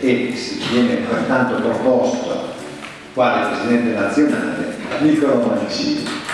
e viene pertanto proposto quale Presidente nazionale Niccolo Mancini.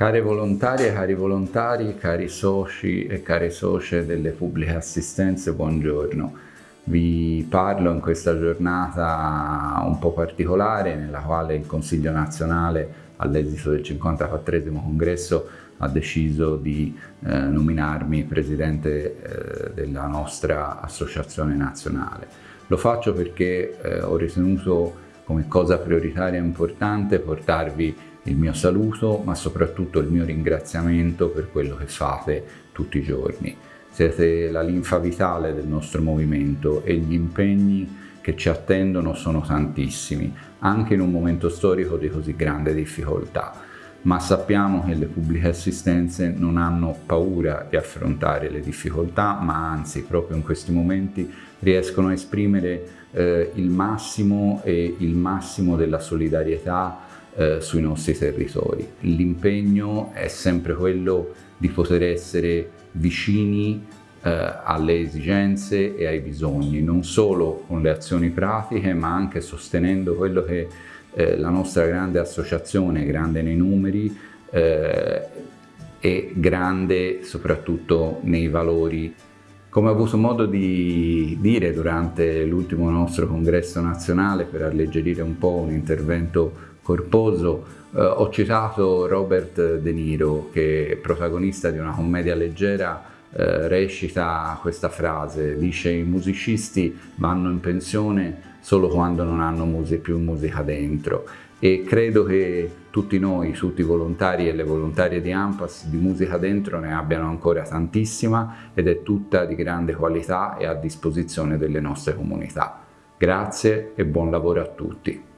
Care volontarie, cari volontari, cari soci e care socie delle pubbliche assistenze, buongiorno. Vi parlo in questa giornata un po' particolare nella quale il Consiglio nazionale all'esito del 54 congresso ha deciso di eh, nominarmi presidente eh, della nostra associazione nazionale. Lo faccio perché eh, ho ritenuto come cosa prioritaria e importante portarvi il mio saluto ma soprattutto il mio ringraziamento per quello che fate tutti i giorni. Siete la linfa vitale del nostro movimento e gli impegni che ci attendono sono tantissimi, anche in un momento storico di così grande difficoltà. Ma sappiamo che le pubbliche assistenze non hanno paura di affrontare le difficoltà, ma anzi proprio in questi momenti riescono a esprimere eh, il massimo e il massimo della solidarietà eh, sui nostri territori. L'impegno è sempre quello di poter essere vicini eh, alle esigenze e ai bisogni, non solo con le azioni pratiche ma anche sostenendo quello che eh, la nostra grande associazione, grande nei numeri eh, e grande soprattutto nei valori come ho avuto modo di dire durante l'ultimo nostro congresso nazionale per alleggerire un po' un intervento corposo, eh, ho citato Robert De Niro che protagonista di una commedia leggera eh, recita questa frase, dice i musicisti vanno in pensione solo quando non hanno mus più musica dentro e credo che tutti noi, tutti i volontari e le volontarie di AMPAS di musica dentro ne abbiano ancora tantissima ed è tutta di grande qualità e a disposizione delle nostre comunità. Grazie e buon lavoro a tutti.